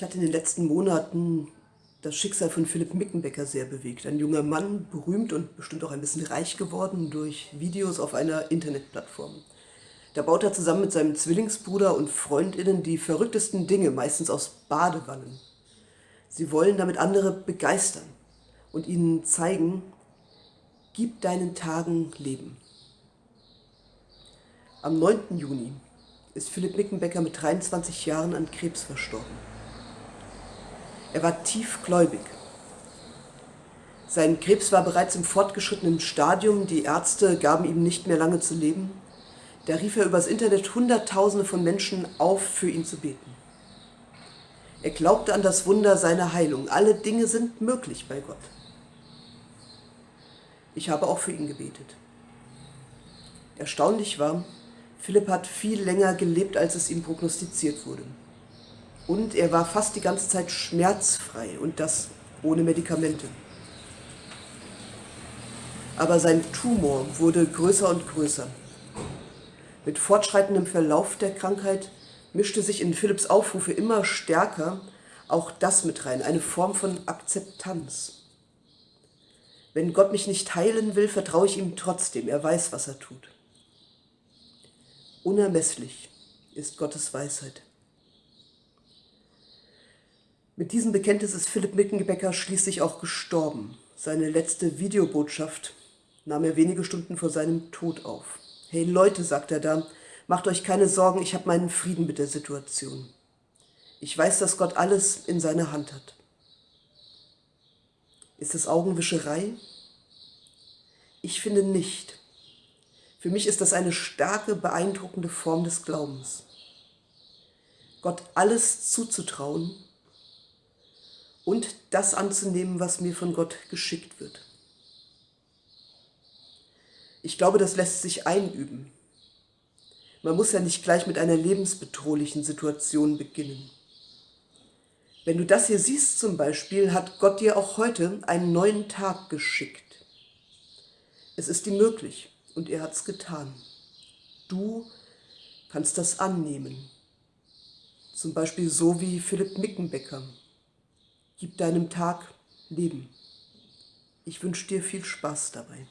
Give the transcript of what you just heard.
Ich hatte in den letzten Monaten das Schicksal von Philipp Mickenbecker sehr bewegt. Ein junger Mann, berühmt und bestimmt auch ein bisschen reich geworden durch Videos auf einer Internetplattform. Da baut er zusammen mit seinem Zwillingsbruder und Freundinnen die verrücktesten Dinge, meistens aus Badewannen. Sie wollen damit andere begeistern und ihnen zeigen, gib deinen Tagen Leben. Am 9. Juni ist Philipp Mickenbecker mit 23 Jahren an Krebs verstorben. Er war tiefgläubig. Sein Krebs war bereits im fortgeschrittenen Stadium, die Ärzte gaben ihm nicht mehr lange zu leben. Da rief er übers Internet Hunderttausende von Menschen auf, für ihn zu beten. Er glaubte an das Wunder seiner Heilung. Alle Dinge sind möglich bei Gott. Ich habe auch für ihn gebetet. Erstaunlich war, Philipp hat viel länger gelebt, als es ihm prognostiziert wurde. Und er war fast die ganze Zeit schmerzfrei und das ohne Medikamente. Aber sein Tumor wurde größer und größer. Mit fortschreitendem Verlauf der Krankheit mischte sich in Philipps Aufrufe immer stärker auch das mit rein, eine Form von Akzeptanz. Wenn Gott mich nicht heilen will, vertraue ich ihm trotzdem, er weiß, was er tut. Unermesslich ist Gottes Weisheit. Mit diesem Bekenntnis ist Philipp Mickenbecker schließlich auch gestorben. Seine letzte Videobotschaft nahm er wenige Stunden vor seinem Tod auf. Hey Leute, sagt er da, macht euch keine Sorgen, ich habe meinen Frieden mit der Situation. Ich weiß, dass Gott alles in seiner Hand hat. Ist es Augenwischerei? Ich finde nicht. Für mich ist das eine starke, beeindruckende Form des Glaubens. Gott alles zuzutrauen und das anzunehmen, was mir von Gott geschickt wird. Ich glaube, das lässt sich einüben. Man muss ja nicht gleich mit einer lebensbedrohlichen Situation beginnen. Wenn du das hier siehst zum Beispiel, hat Gott dir auch heute einen neuen Tag geschickt. Es ist ihm möglich und er hat es getan. Du kannst das annehmen. Zum Beispiel so wie Philipp Mickenbecker. Gib deinem Tag Leben. Ich wünsche dir viel Spaß dabei.